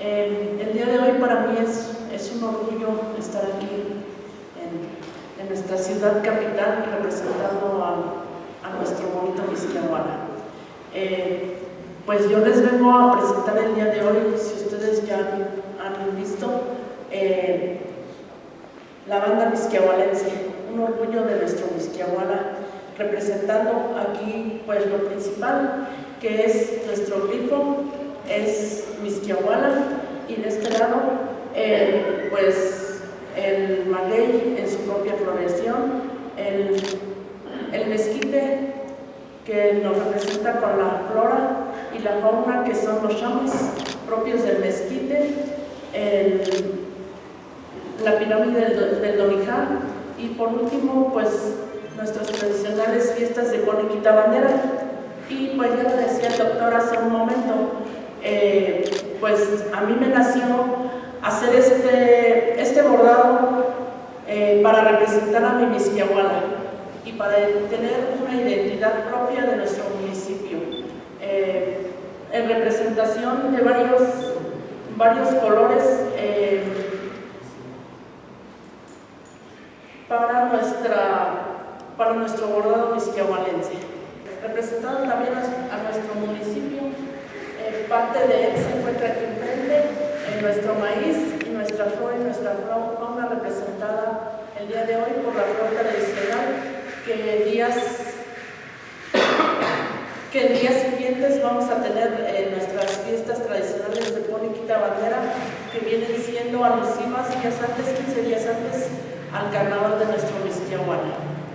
Eh, el día de hoy para mí es, es un orgullo estar aquí en, en nuestra ciudad capital representando a, a nuestro bonito Misquiahuala. Eh, pues yo les vengo a presentar el día de hoy, si ustedes ya han, visto, eh, la banda misquiahualense, un orgullo de nuestro Misquiahuala, representando aquí pues lo principal que es nuestro grifo, es Misquiahuala y de este lado pues el maguey en su propia floración, el, el mezquite que nos representa con la flora y la fauna que son los chamas propios del mezquite, el, la pirámide del, del y por último pues nuestras tradicionales fiestas de Coniquita Bandera. Y pues ya lo decía el doctor hace a mí me nació hacer este, este bordado eh, para representar a mi Misquiahuala y para tener una identidad propia de nuestro municipio. Eh, en representación de varios, varios colores para, nuestra, para nuestro bordado misquiahualense representando también a, nuestro municipio. Eh, parte de él se encuentra aquí nuestro maíz y nuestra flor y nuestra fauna representada el día de hoy por la flor tradicional que días que en días siguientes vamos a tener eh, nuestras fiestas tradicionales de Poniquita Bandera que vienen siendo alusivas días antes, 15 días antes al carnaval de nuestro Misquiahuana.